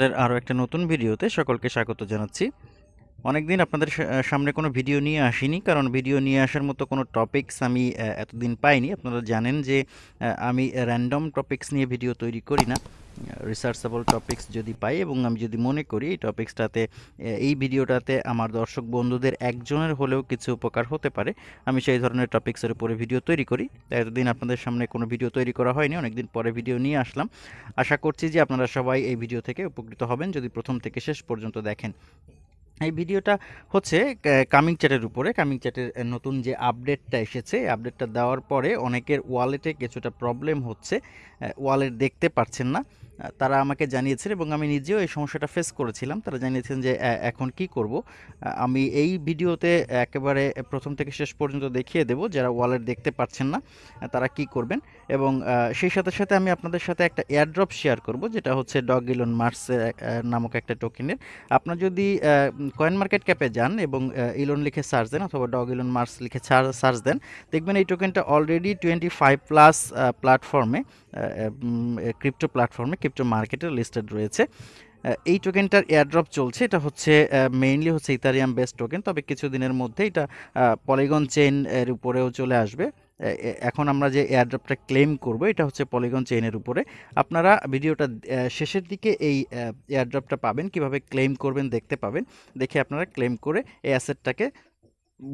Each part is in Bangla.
আমাদের আরও একটা নতুন ভিডিওতে সকলকে স্বাগত জানাচ্ছি। অনেকদিন আপনাদের সামনে কোনো ভিডিও নিয়ে আসিনি, কারণ ভিডিও নিয়ে আসার মতো কোনো টপিকস আমি এতদিন পাইনি। আপনারা জানেন যে আমি র্যান্ডম টপিকস নিয়ে ভিডিও তৈরি করি না। রিসার্চেবল টপিক্স যদি পাই এবং আমি যদি মনে করি এই টপিক্সটাতে এই ভিডিওটাতে আমার দর্শক বন্ধুদের একজনের হলেও কিছু উপকার হতে পারে। আমি সেই ধরনের টপিক্সের উপরে ভিডিও তৈরি করি। এতদিন আপনাদের সামনে কোনো ভিডিও তৈরি করা হয়নি, অনেকদিন পরে ভিডিও নিয়ে আসলাম। আশা করছি যে আপনারা সবাই এই ভিডিও থেকে উপকৃত হবেন যদি প্রথম থেকে শেষ পর্যন্ত দেখেন। এই ভিডিওটা হচ্ছে কামিং চ্যাটের উপরে। কামিং চ্যাটের নতুন যে আপডেটটা এসেছে আপডেটটা দেওয়ার পরে অনেকের ওয়ালেটে কিছুটা প্রবলেম হচ্ছে ওয়ালেট দেখতে পারছেন না। তারা আমাকে জানিয়েছেন এবং আমি নিজেও এই সমস্যাটা ফেস করেছিলাম। তারা জানিয়েছেন যে এখন কি করব? আমি এই ভিডিওতে একেবারে প্রথম থেকে শেষ পর্যন্ত দেখিয়ে দেব, যারা ওয়ালেট দেখতে পাচ্ছেন না তারা কি করবেন? এবং সেই সাথে সাথে আমি আপনাদের সাথে একটা এয়ারড্রপ শেয়ার করব, যেটা হচ্ছে ডগ ইলন মার্স নামক একটা টোকেনের আপনার যদি কয়েন মার্কেট ক্যাপে যান এবং ইলন লিখে সার্চ দেন অথবা ডগ ইলন মার্স লিখে সার্চ দেন, দেখবেন এই টোকেনটা অলরেডি টোয়েন্টি ফাইভ প্লাস প্ল্যাটফর্মে ক্রিপ্টো প্ল্যাটফর্মে, ক্রিপ্টো মার্কেটে লিস্টেড রয়েছে। এই টোকেনটার এয়ারড্রপ চলছে। এটা হচ্ছে মেইনলি হচ্ছে ইথারিয়াম বেস টোকেন তবে কিছুদিনের মধ্যে এটা পলিগন চেইন এর উপরেও চলে আসবে। এখন আমরা যে এয়ারড্রপটা ক্লেম করব, এটা হচ্ছে পলিগন চেইনের উপরে। আপনারা ভিডিওটা শেষের দিকে এই এয়ারড্রপটা পাবেন। কীভাবে ক্লেম করবেন দেখতে পাবেন। দেখে আপনারা ক্লেম করে এই অ্যাসেটটাকে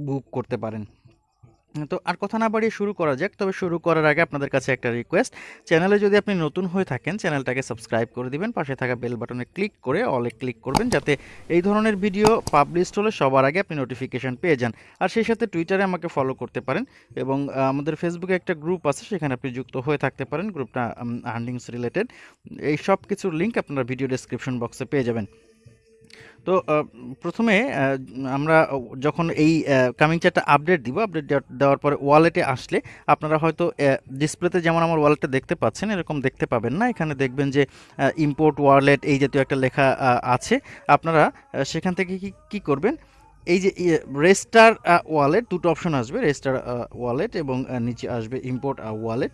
বুক করতে পারেন। তো আর কথা না বাড়িয়ে শুরু করা যাক, তবে শুরু করার আগে আপনাদের কাছে একটা রিকোয়েস্ট চ্যানেলে যদি আপনি নতুন হয়ে থাকেন, চ্যানেলটাকে সাবস্ক্রাইব করে দিবেন, পাশে থাকা বেল বাটনে ক্লিক করে অলে ক্লিক করবেন, যাতে এই ধরনের ভিডিও পাবলিশড হলে সবার আগে আপনি নোটিফিকেশান পেয়ে যান। আর সেই সাথে টুইটারে আমাকে ফলো করতে পারেন এবং আমাদের ফেসবুকে একটা গ্রুপ আছে, সেখানে আপনি যুক্ত হয়ে থাকতে পারেন। গ্রুপটা আর্নিংস রিলেটেড এই সব কিছুর লিঙ্ক আপনারা ভিডিও ডেসক্রিপশন বক্সে পেয়ে যাবেন। তো প্রথমে আমরা যখন এই কামিং চ্যাটটা আপডেট দিব আপডেট দেওয়ার পরে ওয়ালেটে আসলে আপনারা হয়তো ডিসপ্লেতে যেমন আমার ওয়ালেটটা দেখতে পাচ্ছেন, এরকম দেখতে পাবেন না। এখানে দেখবেন যে ইম্পোর্ট ওয়ালেট এই জাতীয় একটা লেখা আছে। আপনারা সেখান থেকে কি কি করবেন? এই যে রেস্টার ওয়ালেট দুটো অপশন আসবে রেস্টার ওয়ালেট এবং নিচে আসবে ইম্পোর্ট ওয়ালেট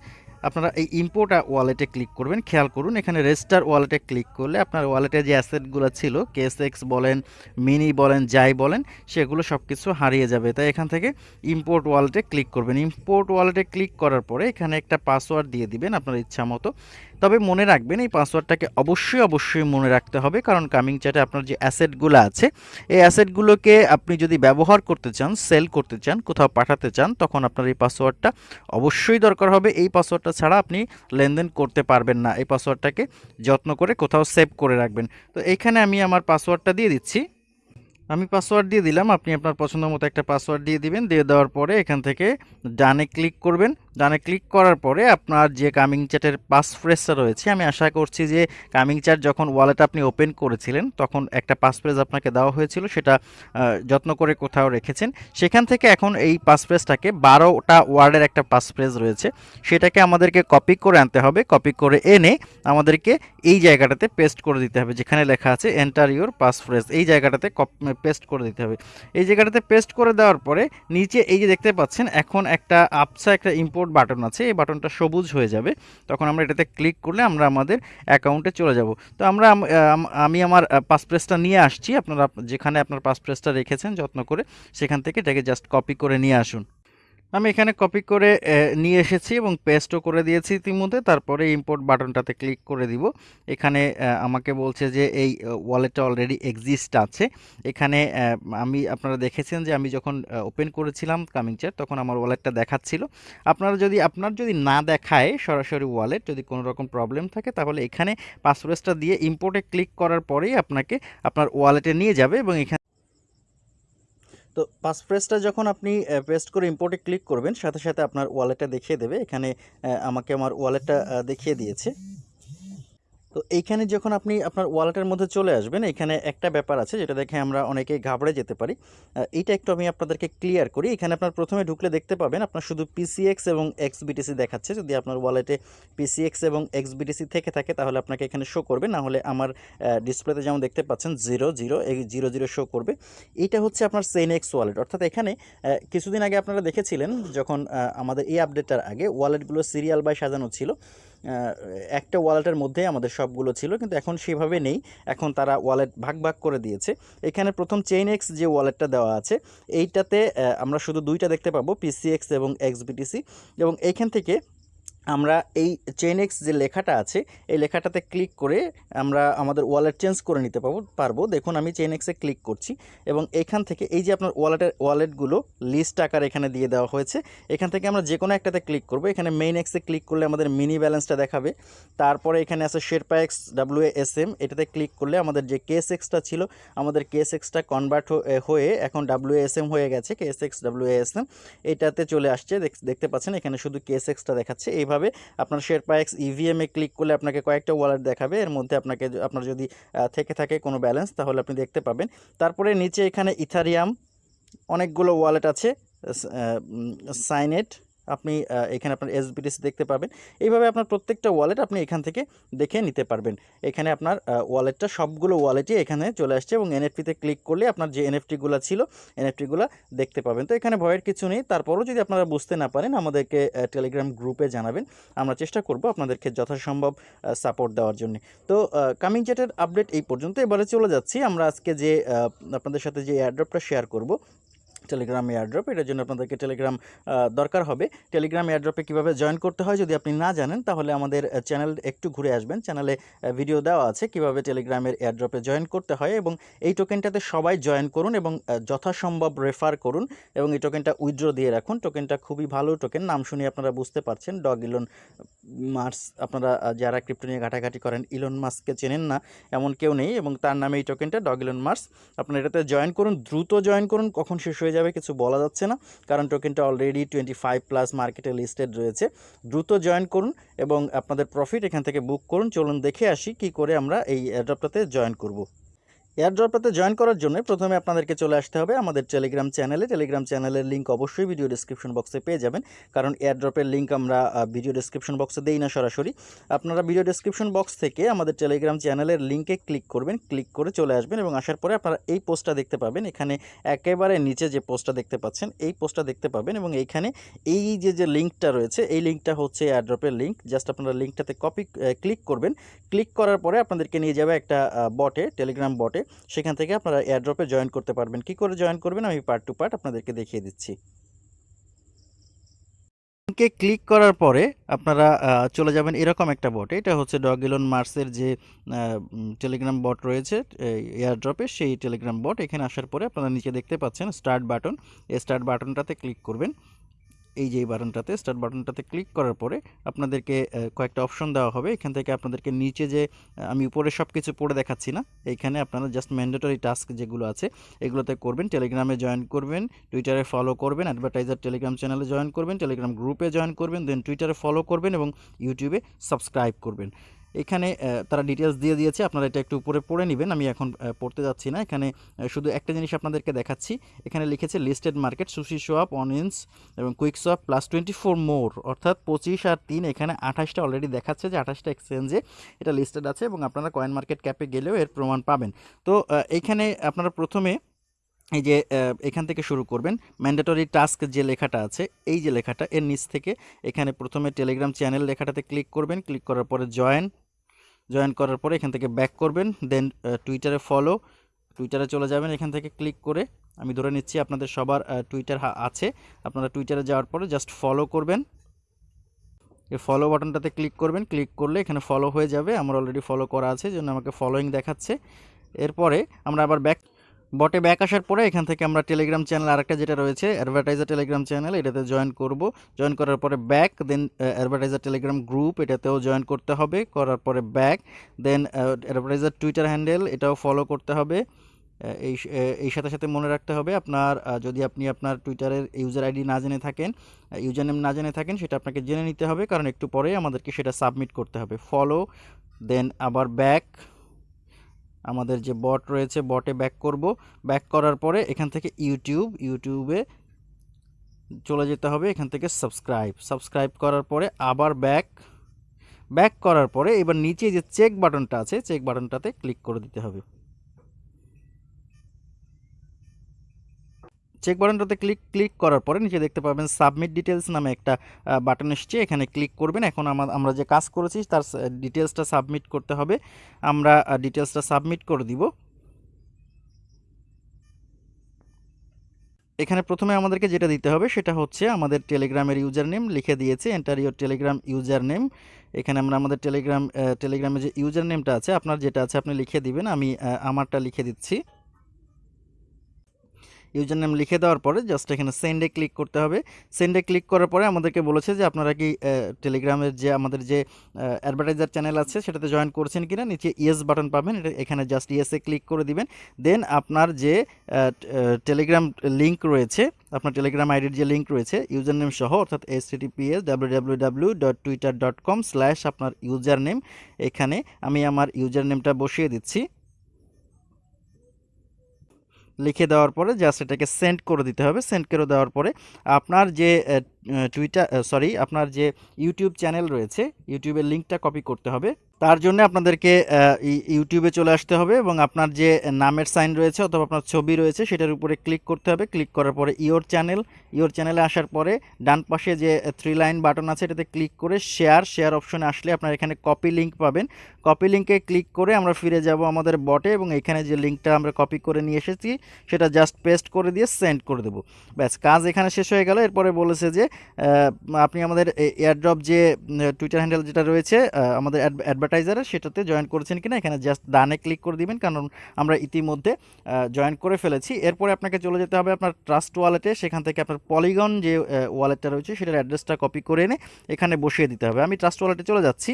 আপনারা এই ইম্পোর্ট ওয়ালেটে ক্লিক করবেন। খেয়াল করুন, এখানে রেজিস্টার ওয়ালেটে ক্লিক করলে আপনার ওয়ালেটে যে অ্যাসেটগুলো ছিল কেএসএক্স বলেন মিনি বলেন যাই বলেন, সেগুলো সব কিছু হারিয়ে যাবে। তাই এখান থেকে ইম্পোর্ট ওয়ালেটে ক্লিক করবেন। ইম্পোর্ট ওয়ালেটে ক্লিক করার পরে এখানে একটা পাসওয়ার্ড দিয়ে দিবেন আপনার ইচ্ছা মতো। তবে মনে রাখবেন, এই পাসওয়ার্ডটাকে অবশ্যই অবশ্যই মনে রাখতে হবে। কারণ কামিং চ্যাটে আপনার যে অ্যাসেটগুলো আছে, এই অ্যাসেটগুলোকে আপনি যদি ব্যবহার করতে চান সেল করতে চান, কোথাও পাঠাতে চান, তখন আপনার এই পাসওয়ার্ডটা অবশ্যই দরকার হবে। এই পাসওয়ার্ডটা ছাড়া আপনি লেনদেন করতে পারবেন না। এই পাসওয়ার্ডটাকে যত্ন করে কোথাও সেভ করে রাখবেন। তো এইখানে আমি আমার পাসওয়ার্ডটা দিয়ে দিচ্ছি। আমি পাসওয়ার্ড দিয়ে দিলাম। আপনি আপনার পছন্দ মতো একটা পাসওয়ার্ড দিয়ে দিবেন। দিয়ে দেওয়ার পরে এখান থেকে ডানে ক্লিক করবেন। ডানে ক্লিক করার পরে আপনার যে কামিং চ্যাটের পাস ফ্রেজটা রয়েছে, আমি আশা করছি যে কামিং চ্যাট যখন ওয়ালেট আপনি ওপেন করেছিলেন, তখন একটা পাস ফ্রেজ আপনাকে দেওয়া হয়েছিল, সেটা যত্ন করে কোথাও রেখেছেন। সেখান থেকে এখন এই পাস ফ্রেজটাকে বারোটা ওয়ার্ডের একটা পাস ফ্রেজ রয়েছে, সেটাকে আমাদেরকে কপি করে আনতে হবে। কপি করে এনে আমাদেরকে এই জায়গাটাতে পেস্ট করে দিতে হবে, যেখানে লেখা আছে এন্টার ইউর পাস ফ্রেজ এই জায়গাটাতে পেস্ট করে দিতে হবে। এই জায়গাটাতে পেস্ট করে দেওয়ার পরে নিচে এই যে দেখতে পাচ্ছেন, এখন একটা আপসা একটা ইম্পোর্ট বাটন আছে, এই বাটনটা সবুজ হয়ে যাবে। তখন আমরা এটাতে ক্লিক করলে আমরা আমাদের অ্যাকাউন্টে চলে যাব। তো আমরা আম- আম- আমি আমার পাসপ্রেসটা নিয়ে আসছি। আপনারা, যেখানে আপনার পাসপ্রেসটা রেখেছেন, যত্ন করে সেখান থেকে এটাকে জাস্ট কপি করে নিয়ে আসুন। আমি এখানে কপি করে নিয়ে এসেছি এবং পেস্টও করে দিয়েছি ইতিমধ্যে। তারপরে ইম্পোর্ট বাটনটাতে ক্লিক করে দিব। এখানে আমাকে বলছে যে এই ওয়ালেটটা অলরেডি এক্সিস্ট আছে। এখানে আমি, আপনারা দেখেছেন যে আমি যখন ওপেন করেছিলাম কামিং চ্যাট তখন আমার ওয়ালেটটা দেখাচ্ছিল। আপনারা যদি, আপনার যদি না দেখায় সরাসরি ওয়ালেট যদি কোনো রকম প্রবলেম থাকে, তাহলে এখানে পাসওয়ার্ডটা দিয়ে ইম্পোর্টে ক্লিক করার পরেই আপনাকে আপনার ওয়ালেটে নিয়ে যাবে এবং এখানে তো পাসফ্রেজটা যখন আপনি পেস্ট করে ইম্পোর্টে ক্লিক করবেন, সাথে সাথে আপনার ওয়ালেটটা দেখিয়ে দেবে। এখানে আমাকে আমার ওয়ালেটটা দেখিয়ে দিয়েছে। তো এইখানে যখন আপনি আপনার ওয়ালেটের মধ্যে চলে আসবেন এখানে একটা ব্যাপার আছে যেটা দেখে আমরা অনেকেই ঘাবড়ে যেতে পারি। এইটা একটু আমি আপনাদেরকে ক্লিয়ার করি। এখানে আপনার প্রথমে ঢুকলে দেখতে পাবেন আপনার শুধু পিসিএক্স এবং এক্সবিটিসি দেখাচ্ছে। যদি আপনার ওয়ালেটে পিসিএক্স এবং এক্সবিটিসি থেকে থাকে, তাহলে আপনাকে এখানে শো করবে। না হলে আমার ডিসপ্লেতে যেমন দেখতে পাচ্ছেন জিরো জিরো এই জিরো জিরো শো করবে। এইটা হচ্ছে আপনার সেন এক্স ওয়ালেট অর্থাৎ এখানে কিছুদিন আগে আপনারা দেখেছিলেন যখন আমাদের এই আপডেটটার আগে ওয়ালেটগুলো সিরিয়াল বাই সাজানো ছিল একটা ওয়ালেটের মধ্যে আমাদের সবগুলো ছিল, কিন্তু এখন সেভাবে নেই। এখন তারা ওয়ালেট ভাগ ভাগ করে দিয়েছে। এখানে প্রথম চেইন এক্স যে ওয়ালেটটা দেওয়া আছে, এইটাতে আমরা শুধু দুইটা দেখতে পাবো পিসিএক্স এবং এক্সবিটিসি এবং এইখান থেকে আমরা এই চেন এক্স যে লেখাটা আছে, এই লেখাটাতে ক্লিক করে আমরা আমাদের ওয়ালেট চেঞ্জ করে নিতে পারব পারব। দেখুন, আমি চেন এক্সে ক্লিক করছি এবং এখান থেকে এই যে আপনার ওয়ালেটের ওয়ালেটগুলো লিস্ট আকার এখানে দিয়ে দেওয়া হয়েছে, এখান থেকে আমরা যে কোনো একটাতে ক্লিক করব। এখানে মেইন এক্সে ক্লিক করলে আমাদের মিনি ব্যালেন্সটা দেখাবে। তারপরে এখানে আছে Sherpa X W S M এটাতে ক্লিক করলে আমাদের যে কেস এক্সটা ছিল, আমাদের কেস এক্সটা কনভার্ট হয়ে এখন ডাব্লিউ এস এম হয়ে গেছে case X W S M এটাতে চলে আসছে দেখতে পাচ্ছেন, এখানে শুধু কেস এক্সটা দেখাচ্ছে। এইভাবে এইভাবে আপনার শেরপা এক্স ইভিএমে ক্লিক করলে আপনাকে কয়েকটা ওয়ালেট দেখাবে। এর মধ্যে আপনাকে আপনার যদি থেকে থাকে কোনো ব্যালেন্স তাহলে আপনি দেখতে পাবেন। তারপরে নিচে এখানে ইথারিয়াম অনেকগুলো ওয়ালেট আছে সাইনেট আপনি এখানে আপনার এসবিটিসি দেখতে পাবেন। এইভাবে আপনার প্রত্যেকটা ওয়ালেট আপনি এখান থেকে দেখে নিতে পারবেন। এখানে আপনার ওয়ালেটটা সবগুলো ওয়ালেটই এখানে চলে আসছে এবং এনএফটিতে ক্লিক করলে আপনার যে এনএফটিগুলো ছিল এনএফটিগুলো দেখতে পাবেন। তো এখানে ভয়ের কিছু নেই। তারপরও যদি আপনারা বুঝতে না পারেন, আমাদেরকে টেলিগ্রাম গ্রুপে জানাবেন। আমরা চেষ্টা করব আপনাদেরকে যথাসম্ভব সাপোর্ট দেওয়ার জন্য। তো কামিং চ্যাটের আপডেট এই পর্যন্ত। এবারে চলে যাচ্ছি। আমরা আজকে যে আপনাদের সাথে যে এয়ারড্রপটা শেয়ার করব টেলিগ্রাম এয়ারড্রপ এটার জন্য আপনাদেরকে টেলিগ্রাম দরকার হবে। টেলিগ্রাম এয়ারড্রপে কীভাবে জয়েন করতে হয় যদি আপনি না জানেন, তাহলে আমাদের চ্যানেল একটু ঘুরে আসবেন। চ্যানেলে ভিডিও দেওয়া আছে কীভাবে টেলিগ্রামের এয়ারড্রপে জয়েন করতে হয় এবং এই টোকেনটাতে সবাই জয়েন করুন এবং যথাসম্ভব রেফার করুন এবং এই টোকেনটা উইথড্র দিয়ে রাখুন। টোকেনটা খুবই ভালো টোকেন নাম শুনে আপনারা বুঝতে পারছেন। ডগ ইলন মার্স আপনারা যারা ক্রিপ্টো নিয়ে ঘাটাঘাটি করেন ইলন মার্সকে চেনেন না, এমন কেউ নেই এবং তার নামে এই টোকেনটা ডগ ইলন মার্স আপনারা এটাতে জয়েন করুন, দ্রুত জয়েন করুন, কখন শেষ হয়ে যাবে, কিছু বলা যাচ্ছে না। কারণ টোকেনটা অলরেডি টোয়েন্টি ফাইভ প্লাস মার্কেটে লিস্টেড রয়েছে। দ্রুত জয়েন করুন এবং আপনাদের প্রফিট এখান থেকে বুক করুন। চলুন দেখে আসি কি করে আমরা এই অ্যাড্রপটাতে জয়েন করব। এয়ারড্রপটাতে জয়েন করার জন্য প্রথমে আপনাদেরকে চলে আসতে হবে আমাদের টেলিগ্রাম চ্যানেলে টেলিগ্রাম চ্যানেলের লিঙ্ক অবশ্যই ভিডিও ডিসক্রিপশন বক্সে পেয়ে যাবেন। কারণ এয়ারড্রপের লিঙ্ক আমরা ভিডিও ডিসক্রিপশন বক্সে দেই না সরাসরি। আপনারা ভিডিও ডিসক্রিপশন বক্স থেকে আমাদের টেলিগ্রাম চ্যানেলের লিঙ্কে ক্লিক করবেন ক্লিক করে চলে আসবেন এবং আসার পরে আপনারা এই পোস্টটা দেখতে পাবেন। এখানে একেবারে নিচে যে পোস্টটা দেখতে পাচ্ছেন, এই পোস্টটা দেখতে পাবেন এবং এইখানে এই যে যে লিঙ্কটা রয়েছে, এই লিঙ্কটা হচ্ছে এয়ারড্রপের লিঙ্ক জাস্ট আপনারা লিঙ্কটাতে কপি ক্লিক করবেন। ক্লিক করার পরে আপনাদেরকে নিয়ে যাবে একটা বটে টেলিগ্রাম বটে সেখান থেকে আপনারা এয়ারড্রপে জয়েন করতে পারবেন। কি করে জয়েন করবেন? আমি পার্ট টু পার্ট আপনাদেরকে দেখিয়ে দিচ্ছি। লিঙ্কে ক্লিক করার পরে আপনারা চলে যাবেন এরকম একটা বট এটা হচ্ছে ডগিলন মার্সের যে টেলিগ্রাম বট রয়েছে এয়ারড্রপে সেই টেলিগ্রাম বট এখানে আসার পরে আপনারা নিচে দেখতে পাচ্ছেন স্টার্ট বাটন এই স্টার্ট বাটনটাতে ক্লিক করবেন। এই যে বাটনটাতে স্টার্ট বাটনটাতে ক্লিক করার পরে আপনাদেরকে কয়েকটা অপশন দেওয়া হবে। এখান থেকে আপনাদেরকে নিচে যে আমি উপরে সব কিছু পড়ে দেখাচ্ছি না। এইখানে আপনারা জাস্ট ম্যান্ডেটরি টাস্ক যেগুলো আছে, এগুলোতে করবেন। টেলিগ্রামে জয়েন করবেন টুইটারে ফলো করবেন অ্যাডভার্টাইজার টেলিগ্রাম চ্যানেলে জয়েন করবেন টেলিগ্রাম গ্রুপে জয়েন করবেন দেন টুইটারে ফলো করবেন এবং ইউটিউবে সাবস্ক্রাইব করবেন। এখানে তারা ডিটেলস দিয়ে দিয়েছে। আপনারা এটা একটু উপরে পড়ে নেবেন। আমি এখন পড়তে যাচ্ছি না। এখানে শুধু একটা জিনিস আপনাদেরকে দেখাচ্ছি। এখানে লিখেছে listed market SushiSwap onions এবং QuickSwap plus twenty four more অর্থাৎ পঁচিশ আর তিন। এখানে আঠাশটা অলরেডি দেখাচ্ছে যে আঠাশটা এক্সচেঞ্জে এটা লিস্টেড আছে এবং আপনারা কয়েন মার্কেট ক্যাপে গেলেও এর প্রমাণ পাবেন। তো এইখানে আপনারা প্রথমে এই যে এখান থেকে শুরু করবেন। ম্যান্ডেটরি টাস্ক যে লেখাটা আছে, এই যে লেখাটা, এর নিচ থেকে এখানে প্রথমে টেলিগ্রাম চ্যানেল লেখাটাতে ক্লিক করবেন। ক্লিক করার পরে জয়েন জয়েন করার পরে এখান থেকে ব্যাক করবেন দেন টুইটারে ফলো টুইটারে চলে যাবেন, এখান থেকে ক্লিক করে আমি ধরে নিচ্ছি আপনাদের সবার টুইটার আছে। আপনারা টুইটারে যাওয়ার পরে জাস্ট ফলো করবেন। এই ফলো বাটনটাতে ক্লিক করবেন ক্লিক করলে এখানে ফলো হয়ে যাবে। আমার অলরেডি ফলো করা আছে জন্য আমাকে ফলোয়িং দেখাচ্ছে। এরপরে আমরা আবার ব্যাক বটে ব্যাক আসার পরে এখান থেকে আমরা টেলিগ্রাম চ্যানেল আরেকটা যেটা রয়েছে অ্যাডভার্টাইজার টেলিগ্রাম চ্যানেল এটাতে জয়েন করব। জয়েন করার পরে ব্যাক দেন অ্যাডভার্টাইজার টেলিগ্রাম গ্রুপ এটাতেও জয়েন করতে হবে। করার পরে ব্যাক দেন অ্যাডভার্টাইজার টুইটার হ্যান্ডেল এটাও ফলো করতে হবে। এই এই সাথে সাথে মনে রাখতে হবে আপনার যদি আপনি আপনার টুইটারের ইউজার আইডি না জেনে থাকেন ইউজার নেম না জেনে থাকেন, সেটা আপনাকে জেনে নিতে হবে। কারণ একটু পরে আমাদেরকে সেটা সাবমিট করতে হবে। ফলো দেন আবার ব্যাক আমাদের যে বট রয়েছে বটে ব্যাক করব। ব্যাক করার পরে এখান থেকে ইউটিউব ইউটিউবে চলে যেতে হবে, এখান থেকে সাবস্ক্রাইব সাবস্ক্রাইব করার পরে আবার ব্যাক ব্যাক করার পরে এবার নিচে যে চেক বাটনটা আছে চেক বাটনটাতে ক্লিক করে দিতে হবে। চেক বাটনটাতে ক্লিক ক্লিক করার পরে নিচে দেখতে পাবেন সাবমিট ডিটেলস নামে একটা বাটন এসছে। এখানে ক্লিক করবেন। এখন আমরা যে কাজ করেছি তার ডিটেলসটা সাবমিট করতে হবে। আমরা ডিটেলসটা সাবমিট করে দিব। এখানে প্রথমে আমাদেরকে যেটা দিতে হবে সেটা হচ্ছে আমাদের টেলিগ্রামের ইউজার নেম লিখে দিয়েছে। Enter your Telegram user name এখানে আমরা আমাদের টেলিগ্রাম টেলিগ্রামে যে ইউজার নেমটা আছে, আপনার যেটা আছে আপনি লিখে দিবেন। আমি আমারটা লিখে দিচ্ছি। ইউজার নেম লিখে দেওয়ার পরে জাস্ট এখানে সেন্ডে ক্লিক করতে হবে। সেন্ডে ক্লিক করার পরে আমাদেরকে বলেছে যে আপনারা কি টেলিগ্রামের যে আমাদের যে অ্যাডভার্টাইজার চ্যানেল আছে সেটাতে জয়েন করছেন কিনা, নিচে ইয়েস বাটন পাবেন, এটা এখানে জাস্ট ইয়েসে ক্লিক করে দিবেন। দেন আপনার যে টেলিগ্রাম লিঙ্ক রয়েছে, আপনার টেলিগ্রাম আইডির যে লিঙ্ক রয়েছে ইউজার নেম সহ, অর্থাৎ S TPS W W W dot Twitter dot com slash আপনার ইউজার নেম এখানে আমি আমার ইউজার নেমটা বসিয়ে দিচ্ছি। লিখে দেওয়ার পরে জাস্ট এটাকে সেন্ড করে দিতে হবে। সেন্ড করে দেওয়ার পরে আপনার যে টুইটার সরি আপনার যে ইউটিউব চ্যানেল রয়েছে ইউটিউবের লিঙ্কটা কপি করতে হবে। তার জন্য আপনাদেরকে ইউটিউবে চলে আসতে হবে এবং আপনার যে নামের সাইন রয়েছে অথবা আপনার ছবি রয়েছে, সেটার উপরে ক্লিক করতে হবে। ক্লিক করার পরে ইওর চ্যানেল ইওর চ্যানেলে আসার পরে ডান পাশে যে থ্রি লাইন বাটন আছে, এটাতে ক্লিক করে শেয়ার শেয়ার অপশনে আসলে আপনার এখানে কপি লিঙ্ক পাবেন। কপি লিঙ্কে ক্লিক করে আমরা ফিরে যাব আমাদের বটে এবং এখানে যে লিঙ্কটা আমরা কপি করে নিয়ে এসেছি, সেটা জাস্ট পেস্ট করে দিয়ে সেন্ড করে দেবো। ব্যাস, কাজ এখানে শেষ হয়ে গেল। এরপরে বলেছে যে আপনি আমাদের এয়ারড্রপ যে টুইটার হ্যান্ডেল যেটা রয়েছে আমাদের অ্যাডভার্টাইজারের সেটাতে জয়েন করেছেন কিনা, এখানে জাস্ট ডানে ক্লিক করে দিবেন, কারণ আমরা ইতিমধ্যে জয়েন করে ফেলেছি। এরপরে আপনাকে চলে যেতে হবে আপনার ট্রাস্ট ওয়ালেটে সেখান থেকে আপনার পলিগন যে ওয়ালেটটা রয়েছে, সেটার অ্যাড্রেসটা কপি করে এনে, এখানে বসিয়ে দিতে হবে। আমি ট্রাস্ট ওয়ালেটে চলে যাচ্ছি।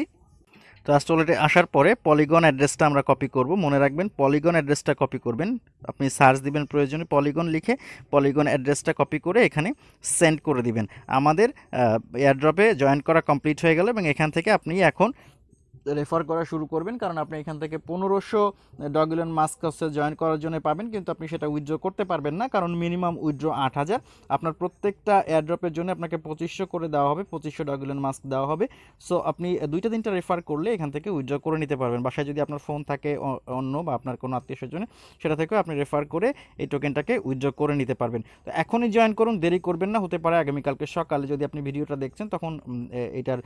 ট্রাস্ট ওয়ালেটে আসার পরে পলিগন অ্যাড্রেসটা আমরা কপি করব। মনে রাখবেন পলিগন অ্যাড্রেসটা কপি করবেন। আপনি সার্চ দিবেন প্রয়োজনে পলিগন লিখে পলিগন অ্যাড্রেসটা কপি করে এখানে সেন্ড করে দিবেন। আমাদের এয়ারড্রপে জয়েন করা কমপ্লিট হয়ে গেল এবং এখান থেকে আপনি এখন রেফার করা শুরু করবেন, কারণ আপনি এখান থেকে পনেরোশো ডগুলেন মাস্ক জয়েন করার জন্য পাবেন, কিন্তু আপনি সেটা উইথড্র করতে পারবেন না, কারণ মিনিমাম উইথড্র আট হাজার। আপনার প্রত্যেকটা এয়ারড্রপের জন্য আপনাকে পঁচিশশো করে দেওয়া হবে, পঁচিশশো ডগুলেন মাস্ক দেওয়া হবে। সো আপনি দুইটা তিনটা রেফার করলে এখান থেকে উইথড্র করে নিতে পারবেন। বাসায় যদি আপনার ফোন থাকে অন্য বা আপনার কোনো আত্মীয় স্বজনে, সেটা থেকেও আপনি রেফার করে এই টোকেনটাকে উইথড্র করে নিতে পারবেন। তো এখনই জয়েন করুন, দেরি করবেন না, হতে পারে আগামীকালকে সকালে যদি আপনি ভিডিওটা দেখছেন, তখন এটার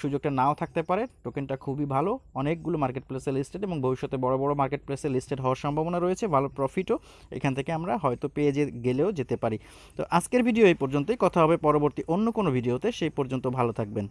সুযোগটা নাও থাকতে পারে। টোকেনটা খুবই ভালো, অনেকগুলো মার্কেট প্লেসে লিস্টেড এবং ভবিষ্যতে বড় বড় মার্কেট প্লেসে লিস্টেড হওয়ার সম্ভাবনা রয়েছে, ভালো প্রফিটও এখান থেকে আমরা হয়তো পেয়ে যে, গেলেও যেতে পারি। তো আজকের ভিডিও এই পর্যন্তই, কথা হবে পরবর্তী অন্য কোনো ভিডিওতে সেই পর্যন্ত ভালো থাকবেন।